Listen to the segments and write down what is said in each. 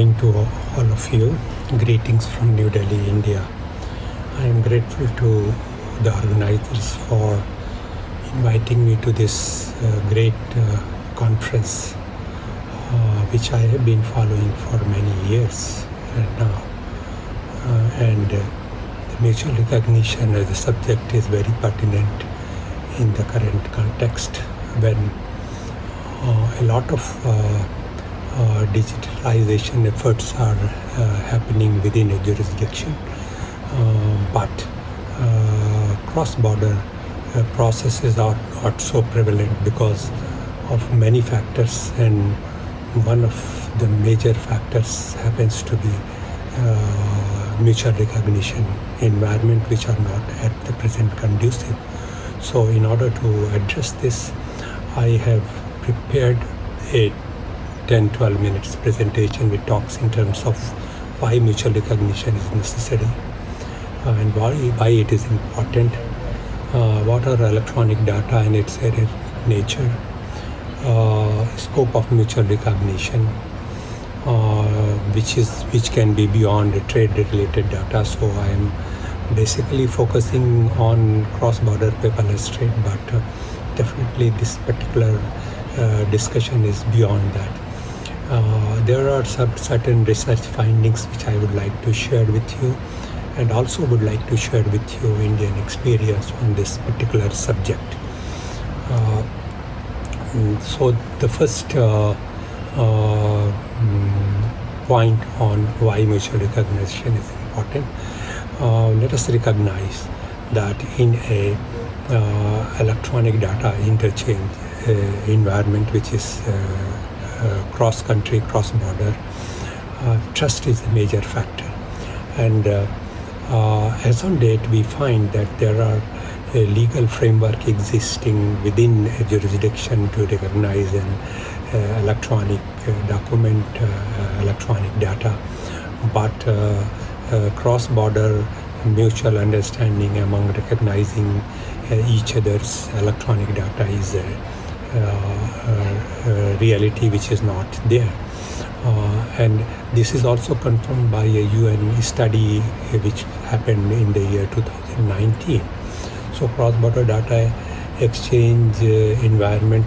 morning to all of you. Greetings from New Delhi, India. I am grateful to the organizers for inviting me to this uh, great uh, conference, uh, which I have been following for many years now. Uh, and uh, the mutual recognition as a subject is very pertinent in the current context when uh, a lot of uh, digitalization efforts are uh, happening within a jurisdiction, but cross-border processes are not so prevalent because of many factors and one of the major factors happens to be uh, mutual recognition environment which are not at the present conducive. So in order to address this, I have prepared a 10-12 minutes presentation which talks in terms of why mutual recognition is necessary uh, and why, why it is important, uh, what are electronic data and its nature, uh, scope of mutual recognition, uh, which is which can be beyond trade related data. So I am basically focusing on cross-border paperless trade, but uh, definitely this particular uh, discussion is beyond that. Uh, there are some certain research findings which I would like to share with you and also would like to share with you Indian experience on this particular subject. Uh, so the first uh, uh, point on why mutual recognition is important. Uh, let us recognize that in a electronic data interchange environment which is uh, cross country, cross border, uh, trust is a major factor. And uh, as on date, we find that there are a legal framework existing within a jurisdiction to recognize an uh, electronic uh, document, uh, electronic data, but cross-border mutual understanding among recognizing each other's electronic data is reality which is not there. Uh, and this is also confirmed by a UN study which happened in the year 2019. So cross-border data exchange environment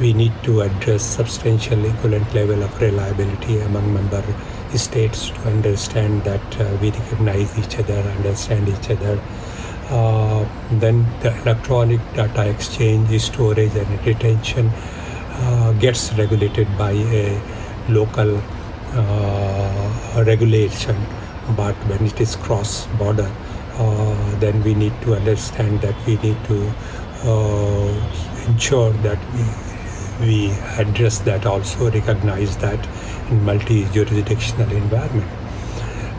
we need to address substantial equivalent level of reliability among member states to understand that uh, we recognize each other, understand each other, uh, then the electronic data exchange, storage and retention uh, gets regulated by a local uh, regulation. But when it is cross-border, uh, then we need to understand that we need to uh, ensure that we, we address that also, recognize that in multi-jurisdictional environment.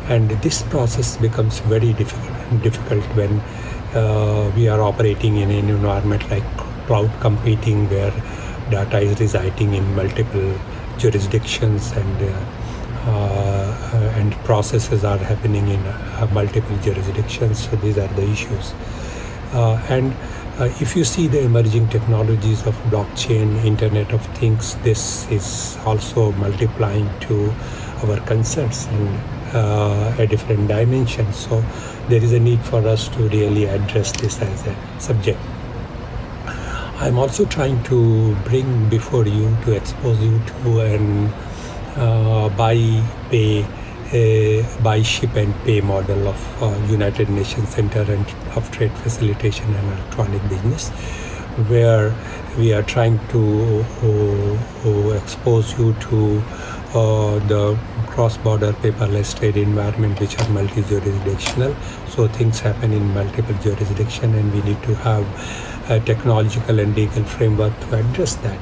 And this process becomes very difficult difficult when uh, we are operating in an environment like cloud computing where data is residing in multiple jurisdictions and uh, uh, and processes are happening in uh, multiple jurisdictions. So these are the issues. Uh, and if you see the emerging technologies of blockchain internet of things this is also multiplying to our concerns. And uh, a different dimension. So there is a need for us to really address this as a subject. I'm also trying to bring before you to expose you to an uh, buy, pay, uh, buy, ship and pay model of uh, United Nations Center and of Trade Facilitation and Electronic Business where we are trying to uh, uh, expose you to uh, the cross-border paperless trade environment which are multi-jurisdictional. So things happen in multiple jurisdiction and we need to have a technological and legal framework to address that.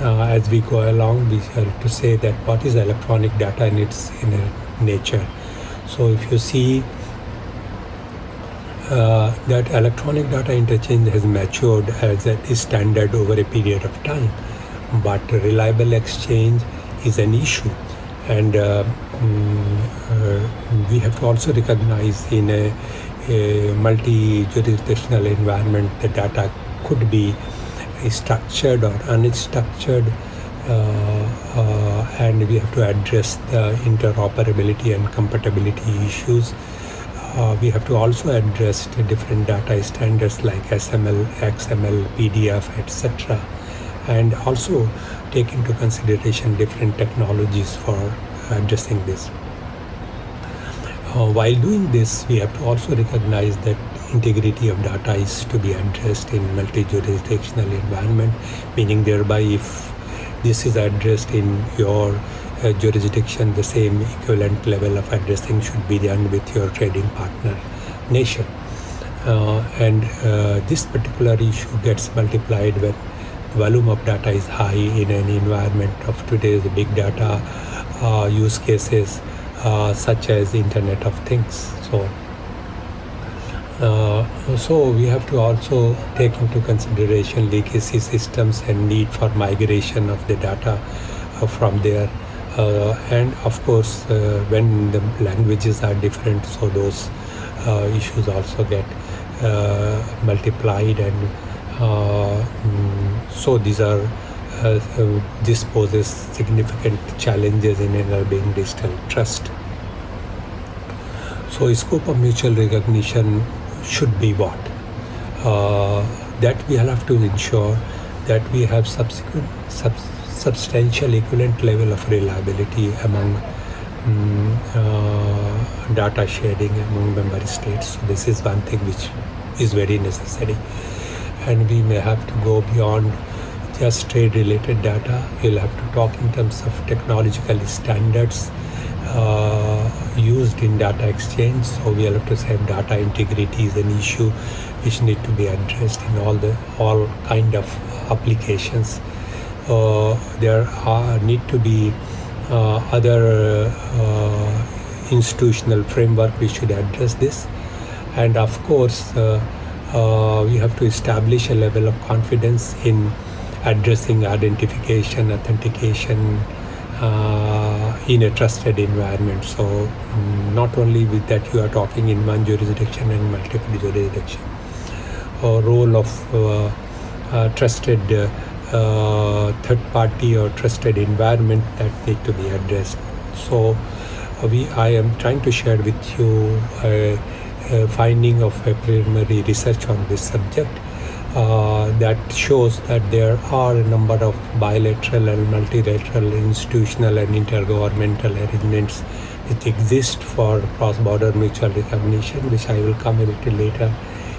Uh, as we go along we have to say that what is electronic data in its inner nature. So if you see uh, that electronic data interchange has matured as a standard over a period of time but reliable exchange is an issue and uh, mm, uh, we have to also recognize in a, a multi-jurisdictional environment the data could be structured or unstructured and we have to address the interoperability and compatibility issues. Uh, we have to also address the different data standards like SML, XML, PDF, etc. And also take into consideration different technologies for addressing this. Uh, while doing this, we have to also recognize that integrity of data is to be addressed in multi-jurisdictional environment, meaning thereby if this is addressed in your uh, jurisdiction, the same equivalent level of addressing should be done with your trading partner nation. Uh, and uh, this particular issue gets multiplied when volume of data is high in an environment of today's big data uh, use cases uh, such as Internet of Things. So uh, so we have to also take into consideration legacy systems and need for migration of the data uh, from there. Uh, and of course, uh, when the languages are different, so those issues also get multiplied, and so these are this poses significant challenges in enabling digital trust. So, scope of mutual recognition should be what. Uh, that we have to ensure that we have subsequent sub, substantial equivalent level of reliability among um, uh, data sharing among member states. So this is one thing which is very necessary, and we may have to go beyond just trade related data. We'll have to talk in terms of technological standards uh, used in data exchange. So we have to say data integrity is an issue which need to be addressed in all the all kind of applications. Uh, there are need to be uh, other uh, institutional framework which should address this, and of course uh, we have to establish a level of confidence in addressing identification, authentication uh, in a trusted environment. So um, not only with that you are talking in one jurisdiction and multiple jurisdiction. A role of uh, uh, trusted third party or trusted environment that need to be addressed. So we I am trying to share with you finding of a preliminary research on this subject uh, that shows that there are a number of bilateral and multilateral institutional and intergovernmental arrangements which exist for cross-border mutual recognition, which I will come a little later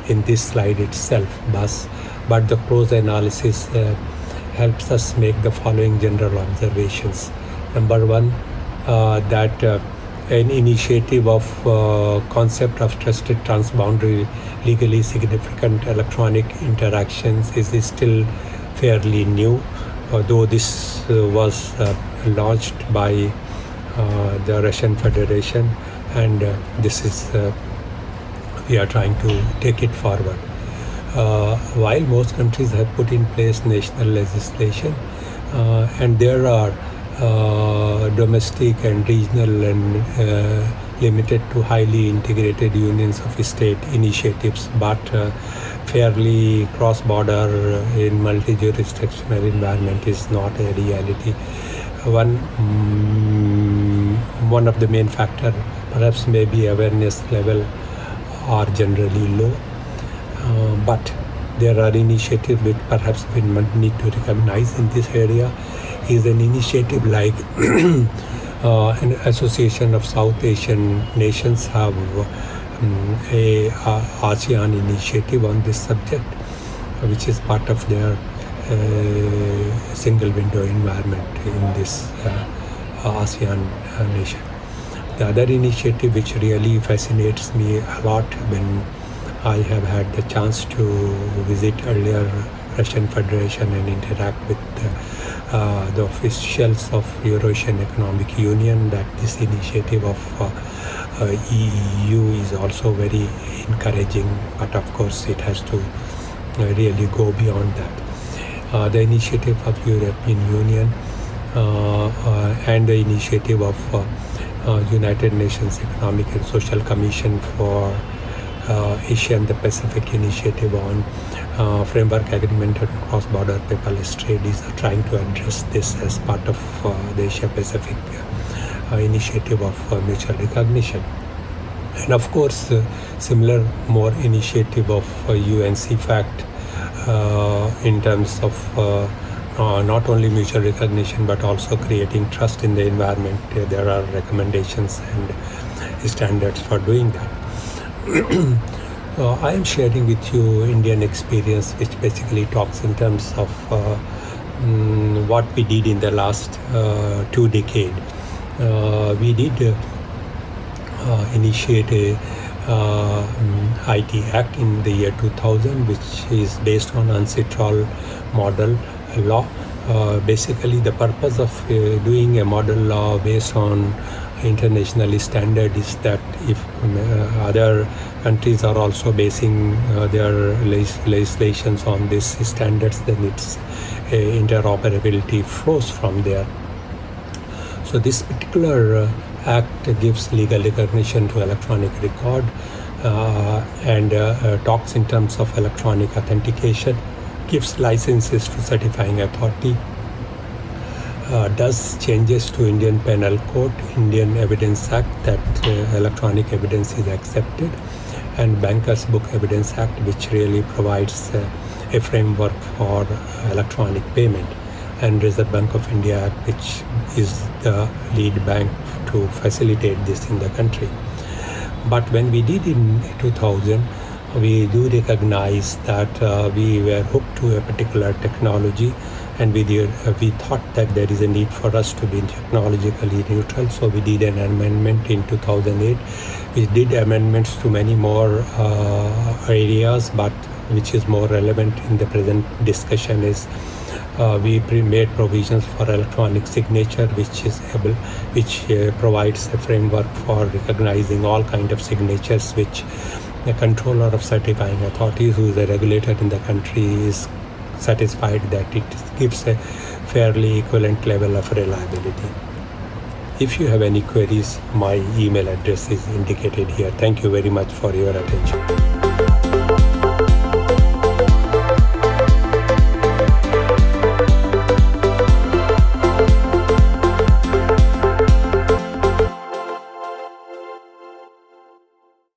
in this slide itself. But, but the close analysis uh, helps us make the following general observations. Number one, uh, that uh, an initiative of uh, concept of trusted transboundary legally significant electronic interactions is, still fairly new, although this uh, was uh, launched by uh, the Russian Federation and uh, this is we are trying to take it forward. while most countries have put in place national legislation and there are uh, domestic and regional and uh, limited to highly integrated unions of state initiatives, but uh, fairly cross-border in multi-jurisdictional environment is not a reality. One um, one of the main factor perhaps maybe awareness level are generally low, uh, but there are initiatives which perhaps we need to recognize in this area is an initiative like uh, an association of South Asian nations have um, a, ASEAN initiative on this subject, which is part of their uh, single window environment in this uh, ASEAN uh, nation. The other initiative which really fascinates me a lot when I have had the chance to visit earlier Russian Federation and interact with uh, the officials of Eurasian Economic Union that this initiative of uh, EU is also very encouraging, but of course it has to uh, really go beyond that. Uh, the initiative of European Union and the initiative of United Nations Economic and Social Commission for Asia and the Pacific Initiative on uh, framework agreement on cross-border paperless trade is trying to address this as part of uh, the Asia Pacific uh, initiative of uh, mutual recognition. And of course, uh, similar more initiative of UN/CEFACT in terms of uh, not only mutual recognition but also creating trust in the environment. Uh, there are recommendations and standards for doing that. uh, I am sharing with you Indian experience, which basically talks in terms of mm, what we did in the last two decades. we did initiate a uh, IT Act in the year 2000, which is based on UNCITRAL model law. Uh, basically, the purpose of uh, doing a model law based on internationally standard is that if uh, other countries are also basing uh, their legislations on these standards, then its uh, interoperability flows from there. So this particular uh, act gives legal recognition to electronic record and talks in terms of electronic authentication gives licenses to certifying authority, uh, does changes to Indian Penal Code, Indian Evidence Act that uh, electronic evidence is accepted, and Bankers Book Evidence Act, which really provides uh, a framework for electronic payment, and Reserve Bank of India Act, which is the lead bank to facilitate this in the country. But when we did in 2000, we do recognize that uh, we were hooked to a particular technology and we, did, uh, we thought that there is a need for us to be technologically neutral so we did an amendment in 2008 we did amendments to many more uh, areas but which is more relevant in the present discussion is uh, we made provisions for electronic signature which is able which uh, provides a framework for recognizing all kind of signatures which the controller of certifying authorities who is a regulator in the country is satisfied that it gives a fairly equivalent level of reliability. If you have any queries, my email address is indicated here. Thank you very much for your attention.